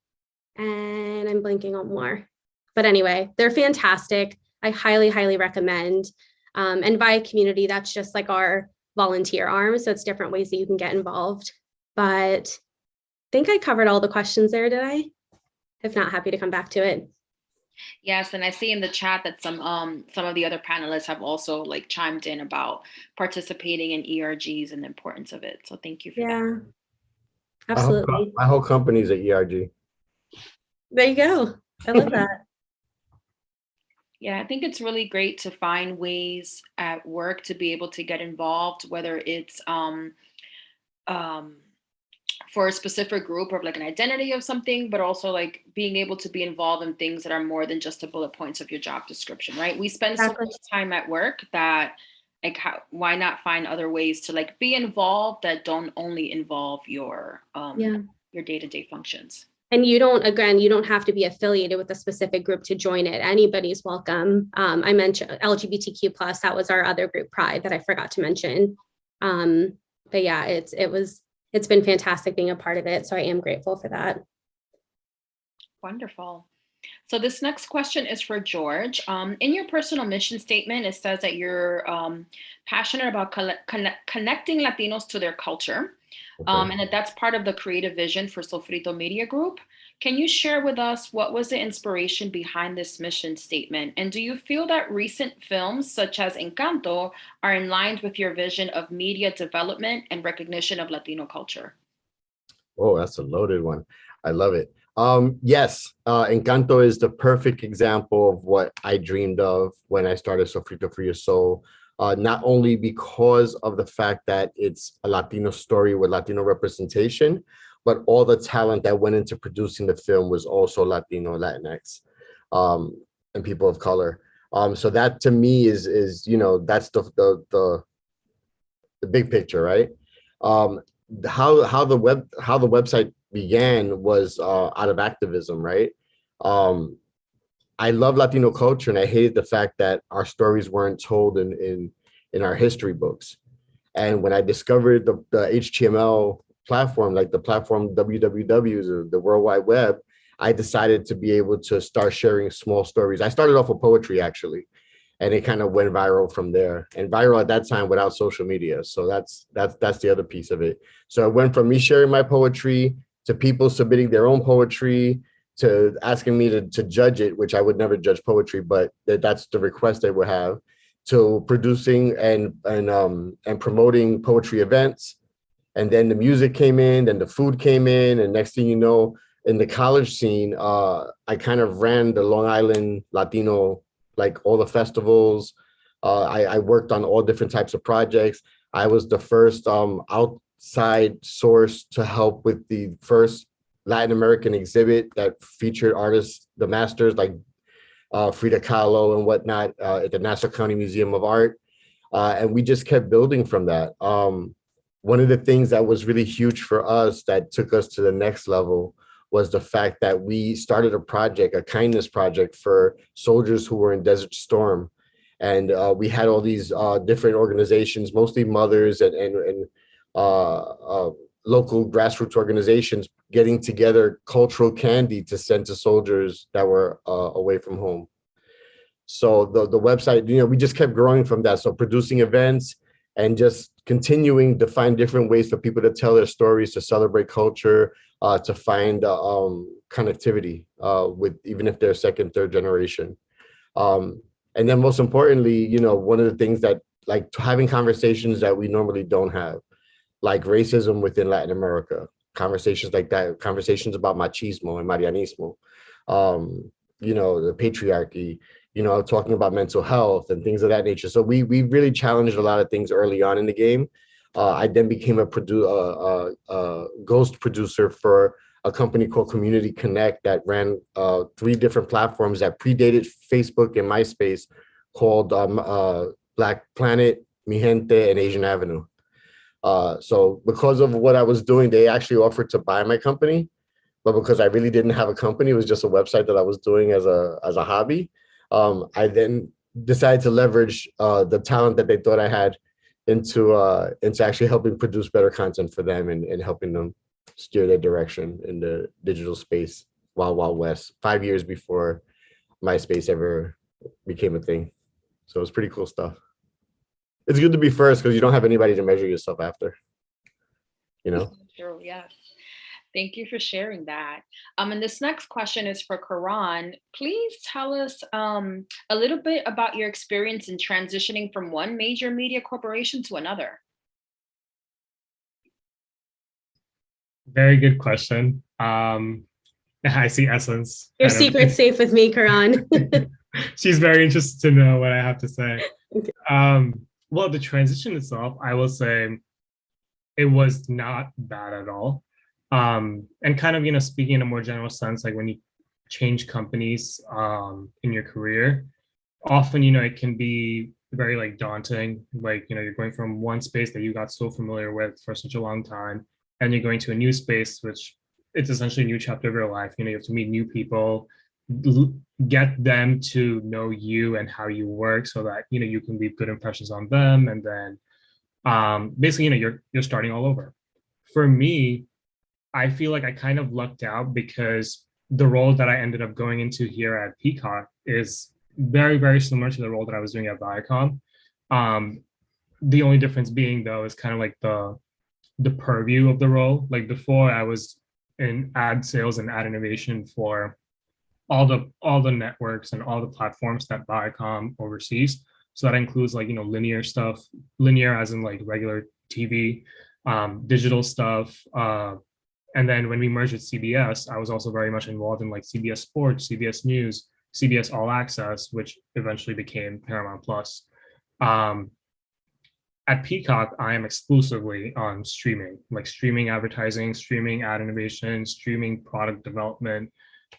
and I'm blanking on more. But anyway, they're fantastic. I highly, highly recommend. Um, and via community, that's just like our volunteer arm. So it's different ways that you can get involved. But I think I covered all the questions there, did I? If not, happy to come back to it. Yes, and I see in the chat that some um some of the other panelists have also like chimed in about participating in ERGs and the importance of it. So thank you for yeah, that. absolutely. My whole, my whole company's at ERG. There you go. I love that. Yeah, I think it's really great to find ways at work to be able to get involved, whether it's um, um, for a specific group or like an identity of something, but also like being able to be involved in things that are more than just the bullet points of your job description, right? We spend so much time at work that like how, why not find other ways to like be involved that don't only involve your um Yeah. your day-to-day functions. And you don't, again, you don't have to be affiliated with a specific group to join it. Anybody's welcome. Um, I mentioned LGBTQ plus, that was our other group, Pride, that I forgot to mention. Um, but yeah, it's, it was, it's been fantastic being a part of it. So I am grateful for that. Wonderful. So this next question is for George. Um, in your personal mission statement, it says that you're um, passionate about connecting Latinos to their culture, um, and that that's part of the creative vision for Sofrito Media Group. Can you share with us what was the inspiration behind this mission statement? And do you feel that recent films such as Encanto are in line with your vision of media development and recognition of Latino culture? Oh, that's a loaded one. I love it. Um, yes, uh, Encanto is the perfect example of what I dreamed of when I started Sofrito for Your Soul. Uh, not only because of the fact that it's a Latino story with Latino representation, but all the talent that went into producing the film was also Latino, Latinx, um, and people of color. Um, so that to me is is you know that's the the the, the big picture, right? Um, how how the web how the website began was uh, out of activism, right? Um, I love Latino culture, and I hated the fact that our stories weren't told in in in our history books. And when I discovered the, the HTML platform, like the platform www, the, the World Wide Web, I decided to be able to start sharing small stories. I started off with poetry actually, and it kind of went viral from there. And viral at that time without social media. So that's that's that's the other piece of it. So it went from me sharing my poetry to people submitting their own poetry to asking me to, to judge it, which I would never judge poetry, but that, that's the request they would have, to producing and and um and promoting poetry events. And then the music came in, then the food came in, and next thing you know, in the college scene, uh, I kind of ran the Long Island Latino, like all the festivals. Uh, I, I worked on all different types of projects. I was the first um, outside source to help with the first Latin American exhibit that featured artists, the masters like uh, Frida Kahlo and whatnot uh, at the Nassau County Museum of Art. Uh, and we just kept building from that. Um, one of the things that was really huge for us that took us to the next level was the fact that we started a project, a kindness project for soldiers who were in Desert Storm. And uh, we had all these uh, different organizations, mostly mothers and, and, and uh, local grassroots organizations getting together cultural candy to send to soldiers that were uh, away from home. So the, the website, you know, we just kept growing from that. So producing events and just continuing to find different ways for people to tell their stories, to celebrate culture, uh, to find uh, um, connectivity uh, with even if they're second, third generation. Um, and then most importantly, you know, one of the things that like having conversations that we normally don't have, like racism within Latin America, conversations like that, conversations about machismo and marianismo, um, you know, the patriarchy, you know, talking about mental health and things of that nature. So we we really challenged a lot of things early on in the game. Uh, I then became a, produ uh, ghost producer for a company called Community Connect that ran uh, three different platforms that predated Facebook and MySpace called um, uh, Black Planet, Mi Gente, and Asian Avenue. Uh, so because of what I was doing, they actually offered to buy my company, but because I really didn't have a company, it was just a website that I was doing as a as a hobby. Um, I then decided to leverage uh, the talent that they thought I had into uh, into actually helping produce better content for them and, and helping them steer their direction in the digital space wild wild west five years before MySpace ever became a thing. So it's pretty cool stuff. It's good to be first because you don't have anybody to measure yourself after. You know. True, yes. Thank you for sharing that. Um, and this next question is for Karan. Please tell us um, a little bit about your experience in transitioning from one major media corporation to another. Very good question. Um, I see Essence. Your kind of- secret's safe with me, Karan. She's very interested to know what I have to say. Okay. Um, well, the transition itself, I will say, it was not bad at all. Um, and kind of, you know, speaking in a more general sense, like when you change companies um, in your career, often, you know, it can be very like daunting. Like, you know, you're going from one space that you got so familiar with for such a long time, and you're going to a new space, which it's essentially a new chapter of your life. You know, you have to meet new people, get them to know you and how you work so that, you know, you can leave good impressions on them. And then um, basically, you know, you're, you're starting all over. For me, I feel like I kind of lucked out because the role that I ended up going into here at Peacock is very, very similar to the role that I was doing at Viacom. Um, the only difference being though is kind of like the the purview of the role. Like before, I was in ad sales and ad innovation for all the all the networks and all the platforms that Viacom oversees. So that includes like you know linear stuff, linear as in like regular TV, um, digital stuff, uh, and then when we merged with CBS, I was also very much involved in like CBS Sports, CBS News, CBS All Access, which eventually became Paramount Plus. Um, at Peacock, I am exclusively on streaming, like streaming advertising, streaming ad innovation, streaming product development.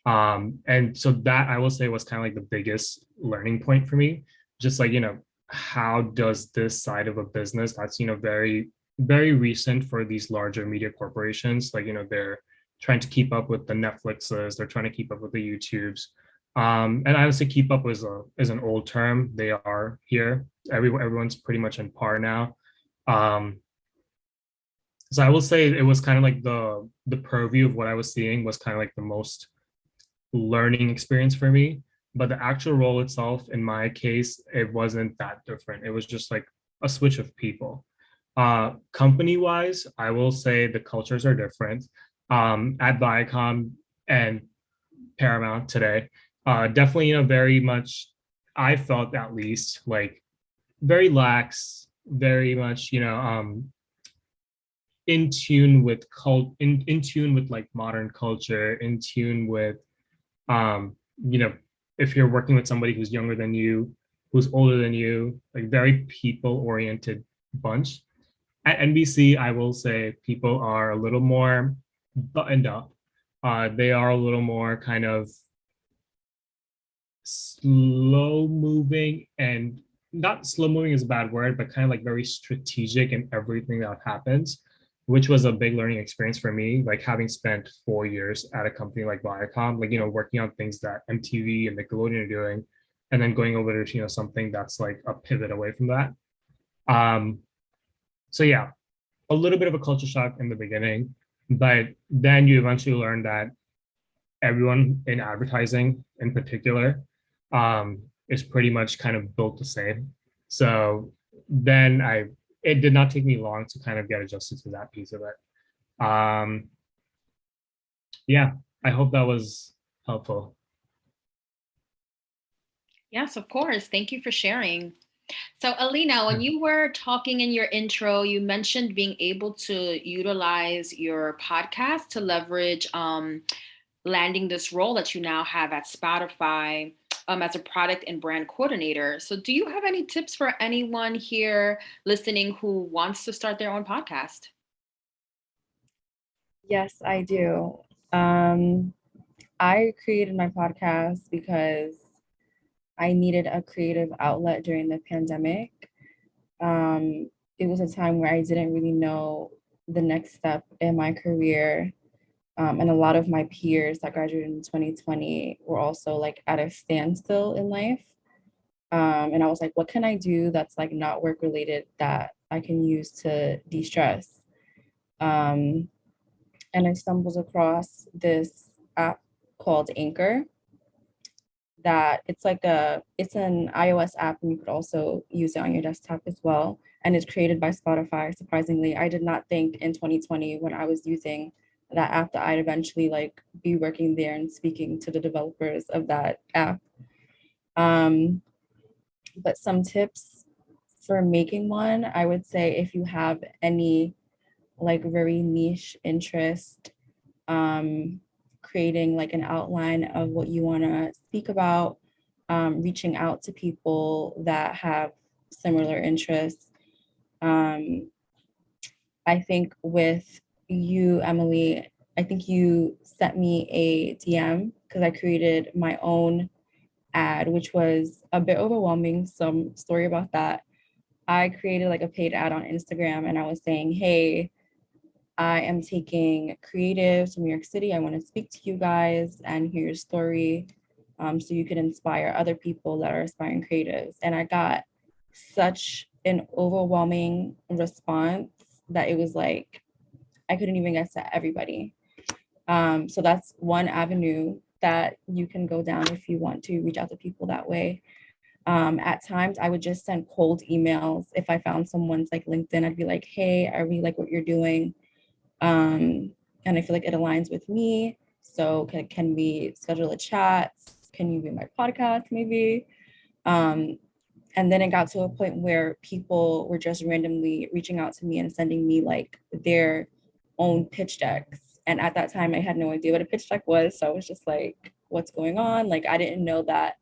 Um, and so that I will say was kind of like the biggest learning point for me. Just like, you know, how does this side of a business that's, you know, very, very recent for these larger media corporations, like, you know, they're trying to keep up with the Netflixes, they're trying to keep up with the YouTubes. Um, and I would say keep up is a is an old term. They are here. Everyone everyone's pretty much in par now. Um, so I will say it was kind of like the the purview of what I was seeing was kind of like the most learning experience for me. But the actual role itself, in my case, it wasn't that different. It was just like a switch of people. Uh, company wise, I will say the cultures are different. Um, at Viacom and Paramount today, uh, definitely, you know, very much, I felt at least like very lax, very much, you know, um, in tune with cult, in, in tune with like modern culture, in tune with, um, you know, if you're working with somebody who's younger than you, who's older than you, like very people oriented bunch. At NBC, I will say people are a little more buttoned up. Uh, they are a little more kind of slow moving and not slow moving is a bad word, but kind of like very strategic in everything that happens, which was a big learning experience for me. Like having spent four years at a company like Viacom, like, you know, working on things that MTV and Nickelodeon are doing, and then going over to, you know, something that's like a pivot away from that. Um, so yeah, a little bit of a culture shock in the beginning, but then you eventually learn that everyone in advertising in particular um, is pretty much kind of built the same. So then I, it did not take me long to kind of get adjusted to that piece of it. Um, yeah, I hope that was helpful. Yes, of course. Thank you for sharing. So Alina, when you were talking in your intro, you mentioned being able to utilize your podcast to leverage um, landing this role that you now have at Spotify um, as a product and brand coordinator. So, do you have any tips for anyone here listening who wants to start their own podcast? Yes, I do. Um, I created my podcast because I needed a creative outlet during the pandemic. Um, it was a time where I didn't really know the next step in my career um, and a lot of my peers that graduated in 2020 were also like at a standstill in life. Um, and I was like, what can I do that's like not work related that I can use to de-stress? Um, and I stumbled across this app called Anchor that it's like a, it's an iOS app and you could also use it on your desktop as well. And it's created by Spotify, surprisingly. I did not think in 2020 when I was using that app that I'd eventually like be working there and speaking to the developers of that app. Um, but some tips for making one, I would say if you have any like very niche interest, um, creating like an outline of what you want to speak about, um, reaching out to people that have similar interests, um, I think with you, Emily, I think you sent me a DM because I created my own ad, which was a bit overwhelming. Some story about that. I created like a paid ad on Instagram and I was saying, hey, I am taking creatives from New York City. I want to speak to you guys and hear your story um, so you can inspire other people that are aspiring creatives. And I got such an overwhelming response that it was like, I couldn't even get to everybody. Um, so that's one avenue that you can go down if you want to reach out to people that way. Um, at times I would just send cold emails. If I found someone's like LinkedIn, I'd be like, hey, I really like what you're doing. Um, and I feel like it aligns with me. So can, can we schedule a chat? Can you be my podcast maybe? Um, and then it got to a point where people were just randomly reaching out to me and sending me like their own pitch decks. And at that time, I had no idea what a pitch deck was. So I was just like, what's going on? Like, I didn't know that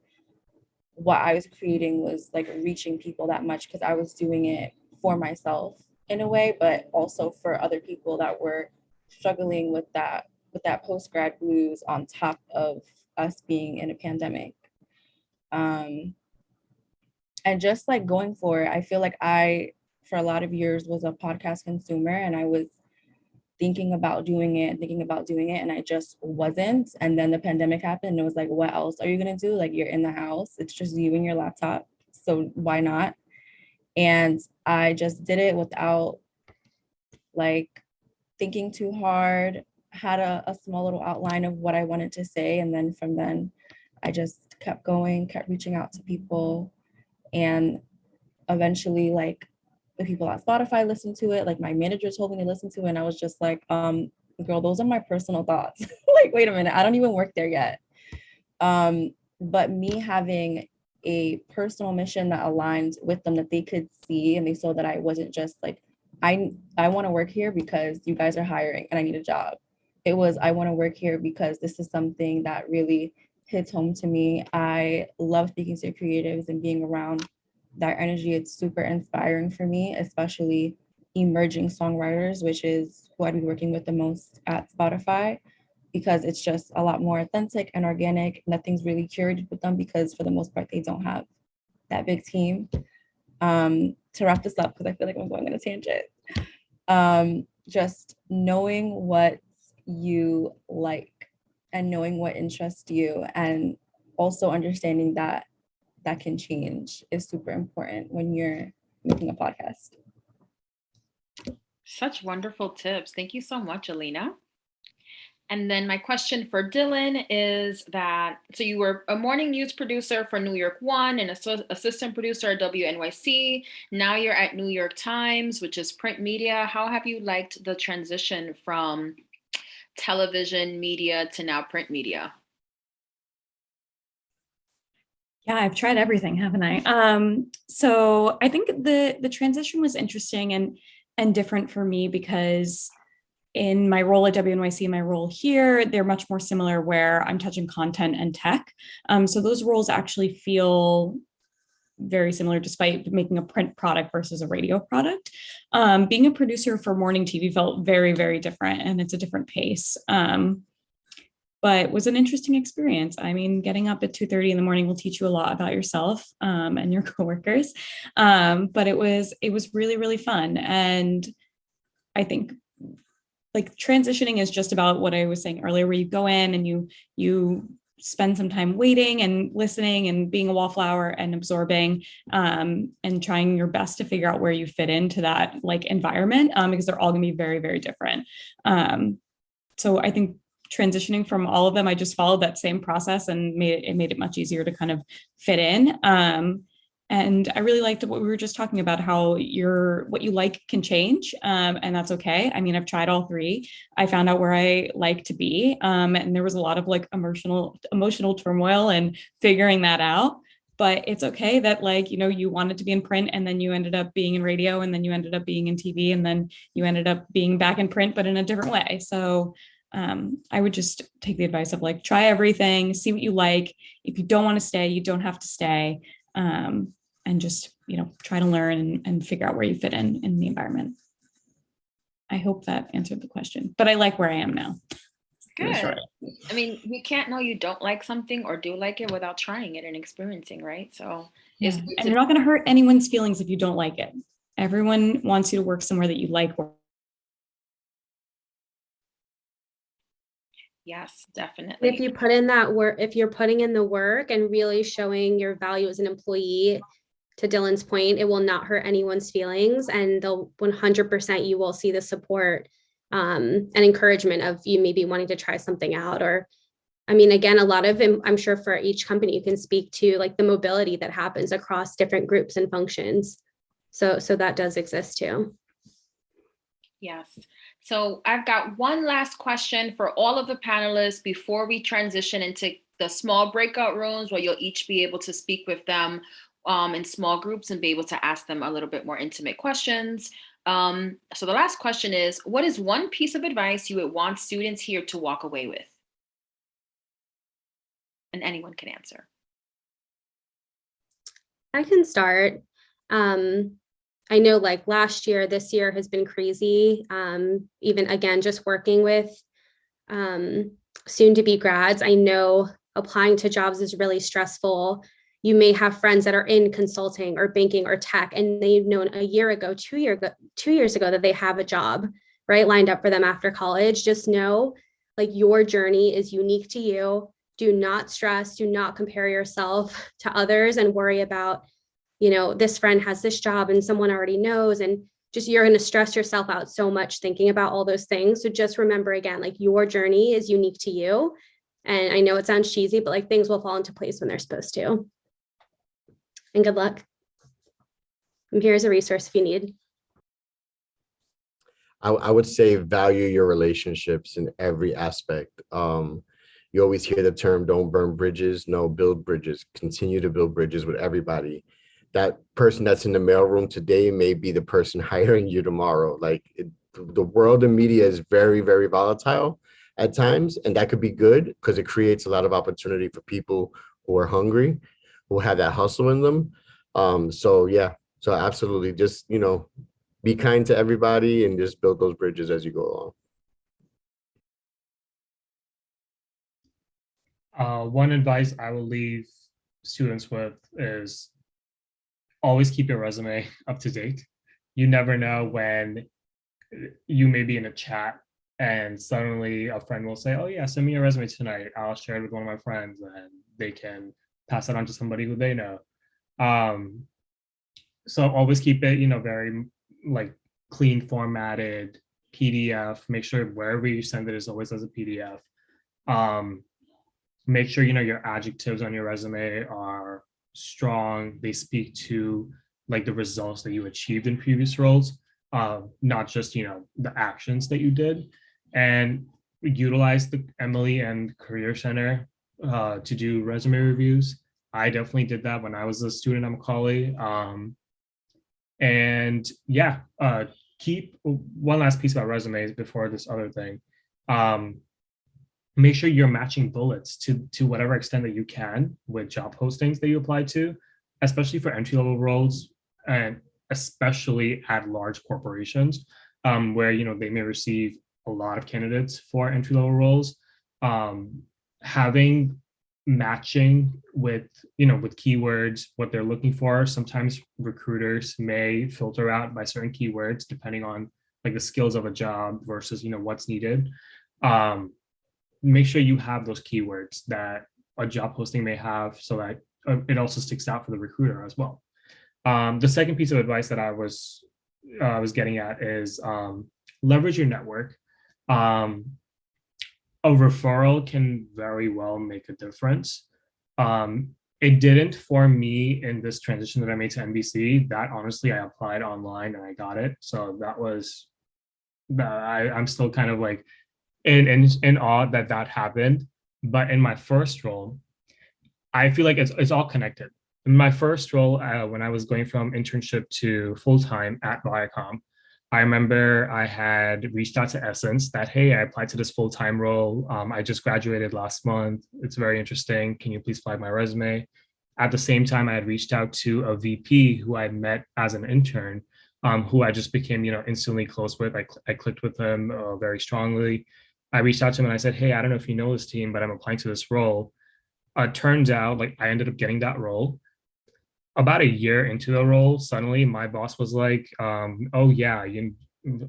what I was creating was like reaching people that much because I was doing it for myself in a way, but also for other people that were struggling with that with that post grad blues on top of us being in a pandemic. Um, and just like going for it, I feel like I, for a lot of years, was a podcast consumer and I was thinking about doing it, thinking about doing it, and I just wasn't. And then the pandemic happened and it was like, what else are you gonna do? Like you're in the house, it's just you and your laptop. So why not? And I just did it without like thinking too hard, had a, a small little outline of what I wanted to say. And then from then, I just kept going, kept reaching out to people. And eventually, like the people at Spotify listened to it. Like my manager told me to listen to it. And I was just like, um, girl, those are my personal thoughts. like, wait a minute, I don't even work there yet. Um, but me having a personal mission that aligned with them that they could see and they saw that I wasn't just like, I I want to work here because you guys are hiring and I need a job. It was I want to work here because this is something that really hits home to me. I love speaking to creatives and being around that energy. It's super inspiring for me, especially emerging songwriters, which is who I'd be working with the most at Spotify because it's just a lot more authentic and organic. Nothing's really curated with them because for the most part, they don't have that big team. Um, to wrap this up, because I feel like I'm going on a tangent, um, just knowing what you like and knowing what interests you and also understanding that that can change is super important when you're making a podcast. Such wonderful tips. Thank you so much, Alina. And then my question for Dylan is that, so you were a morning news producer for New York One and assistant producer at WNYC. Now you're at New York Times, which is print media. How have you liked the transition from television media to now print media? Yeah, I've tried everything, haven't I? Um, so I think the the transition was interesting and and different for me because in my role at WNYC, my role here, they're much more similar where I'm touching content and tech. Um, so those roles actually feel very similar despite making a print product versus a radio product. Um, being a producer for morning TV felt very, very different and it's a different pace. Um, but it was an interesting experience. I mean, getting up at 2.30 in the morning will teach you a lot about yourself um, and your coworkers. Um, but it was, it was really, really fun. And I think like transitioning is just about what I was saying earlier, where you go in and you you spend some time waiting and listening and being a wallflower and absorbing um, and trying your best to figure out where you fit into that like environment um, because they're all gonna be very, very different. Um, so I think transitioning from all of them, I just followed that same process and made it, it made it much easier to kind of fit in. Um, and I really liked what we were just talking about, how your what you like can change, um, and that's okay. I mean, I've tried all three. I found out where I like to be, um, and there was a lot of like emotional emotional turmoil and figuring that out. But it's okay that like you know you wanted to be in print, and then you ended up being in radio, and then you ended up being in TV, and then you ended up being back in print, but in a different way. So um, I would just take the advice of like try everything, see what you like. If you don't want to stay, you don't have to stay um, and just, you know, try to learn and, and figure out where you fit in in the environment. I hope that answered the question, but I like where I am now. Good. I mean, you can't know you don't like something or do like it without trying it and experiencing, right? So Yeah, And you're not going to hurt anyone's feelings if you don't like it. Everyone wants you to work somewhere that you like. Yes, definitely. If you put in that work, if you're putting in the work and really showing your value as an employee, to Dylan's point, it will not hurt anyone's feelings and they'll one hundred percent you will see the support um, and encouragement of you maybe wanting to try something out or I mean, again, a lot of, I'm sure for each company, you can speak to like the mobility that happens across different groups and functions. So, so that does exist too. Yes. So I've got one last question for all of the panelists before we transition into the small breakout rooms where you'll each be able to speak with them um, in small groups and be able to ask them a little bit more intimate questions. Um, so the last question is, what is one piece of advice you would want students here to walk away with? And anyone can answer. I can start. Um, I know like last year, this year has been crazy. Um, even again, just working with um, soon to be grads, I know applying to jobs is really stressful. You may have friends that are in consulting or banking or tech, and they've known a year ago, two year ago, two years ago that they have a job, right, lined up for them after college. Just know like your journey is unique to you do not stress do not compare yourself to others and worry about you know this friend has this job and someone already knows and just you're going to stress yourself out so much thinking about all those things so just remember again like your journey is unique to you and i know it sounds cheesy but like things will fall into place when they're supposed to and good luck i'm here as a resource if you need I, I would say value your relationships in every aspect. Um, you always hear the term don't burn bridges. No, build bridges. Continue to build bridges with everybody. That person that's in the mailroom today may be the person hiring you tomorrow. Like it, the world of media is very, very volatile at times, and that could be good because it creates a lot of opportunity for people who are hungry, who have that hustle in them. Um, so yeah, so absolutely, just you know, be kind to everybody and just build those bridges as you go along. Uh, one advice I will leave students with is always keep your resume up to date. You never know when you may be in a chat and suddenly a friend will say, oh yeah, send me your resume tonight. I'll share it with one of my friends and they can pass it on to somebody who they know. Um, so always keep it, you know, very like clean formatted PDF. Make sure wherever you send it is always as a PDF. Um, make sure you know your adjectives on your resume are strong. They speak to like the results that you achieved in previous roles uh, not just you know the actions that you did. And utilize the emily and career center uh, to do resume reviews. I definitely did that when i was a student at macaulay um, and yeah uh, keep one last piece about resumes before this other thing. Um, make sure you're matching bullets to to whatever extent that you can with job postings that you apply to, especially for entry level roles and especially at large corporations um, where you know they may receive a lot of candidates for entry level roles. Um, having matching with you know with keywords what they're looking for sometimes recruiters may filter out by certain keywords depending on like the skills of a job versus you know what's needed um, make sure you have those keywords that a job posting may have so that uh, it also sticks out for the recruiter as well. Um, the second piece of advice that I was uh, was getting at is um, leverage your network. Um, a referral can very well make a difference. Um, it didn't for me in this transition that I made to NBC. That honestly, I applied online and I got it. So that was, I, I'm still kind of like in, in, in awe that that happened. But in my first role, I feel like it's, it's all connected. In my first role, uh, when I was going from internship to full-time at Viacom, I remember I had reached out to Essence that, hey, I applied to this full-time role. Um, I just graduated last month. It's very interesting. Can you please flag my resume? At the same time, I had reached out to a VP who I met as an intern um, who I just became, you know, instantly close with. I, cl- I clicked with him uh, very strongly. I reached out to him and I said, Hey, I don't know if you know this team, but I'm applying to this role. Uh, turns out, like, I ended up getting that role. About a year into the role, suddenly my boss was like, um, Oh, yeah, you.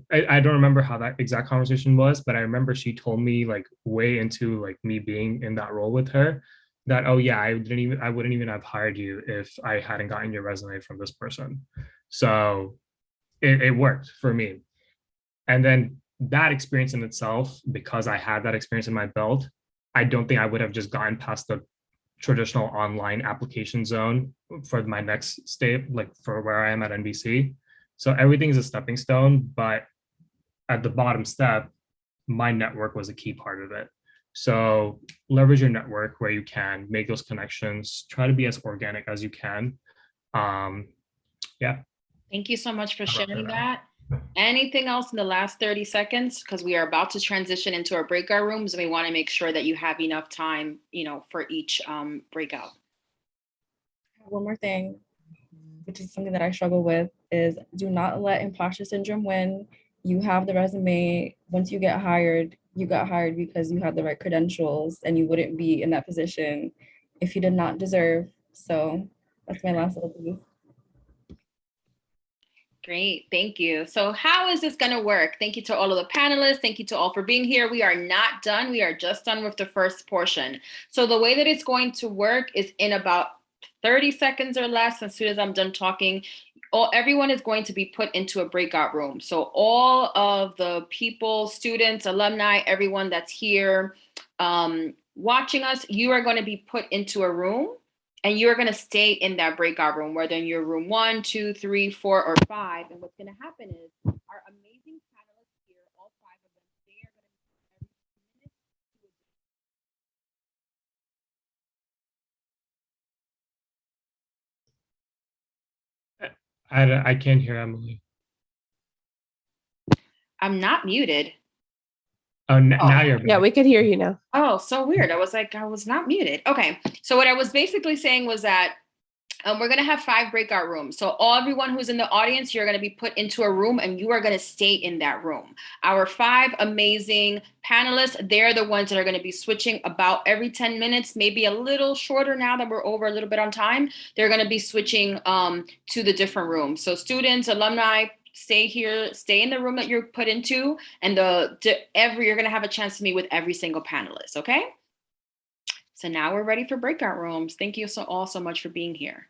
I, I don't remember how that exact conversation was, but I remember she told me like way into like me being in that role with her that oh yeah I didn't even I wouldn't even have hired you if I hadn't gotten your resume from this person. So it, it worked for me. And then that experience in itself, because I had that experience in my belt, I don't think I would have just gotten past the traditional online application zone for my next state, like for where I am at NBC. So everything is a stepping stone, but at the bottom step, my network was a key part of it. So leverage your network where you can, make those connections, try to be as organic as you can. Um, yeah, Thank you so much for sharing that? Anything else in the last 30 seconds? Because we are about to transition into our breakout rooms and we want to make sure that you have enough time, you know, for each um, breakout. One more thing, which is something that I struggle with, is do not let imposter syndrome win. You have the resume. Once you get hired, you got hired because you had the right credentials and you wouldn't be in that position if you did not deserve. So that's my last little piece. Great, thank you. So how is this gonna work? Thank you to all of the panelists. Thank you to all for being here. We are not done. We are just done with the first portion. So the way that it's going to work is in about 30 seconds or less. As soon as I'm done talking, all, everyone is going to be put into a breakout room. So all of the people, students, alumni, everyone that's here um, watching us, you are going to be put into a room and you're going to stay in that breakout room, whether in your room one, two, three, four, or five. And what's going to happen is our amazing panelists here, all five of them, they are going to every two minutes do a I, I can't hear Emily. I'm not muted. Oh, n- Oh, now you're. Yeah, we could hear you now. Oh, so weird. I was like, I was not muted. Okay. So what I was basically saying was that um, we're going to have five breakout rooms. So all everyone who's in the audience, you're going to be put into a room and you are going to stay in that room. Our five amazing panelists, they're the ones that are going to be switching about every 10 minutes, maybe a little shorter now that we're over a little bit on time. They're going to be switching um, to the different rooms. So students, alumni, stay here, stay in the room that you're put into, and the, the every you're going to have a chance to meet with every single panelist. Okay. So now we're ready for breakout rooms. Thank you so all so much for being here.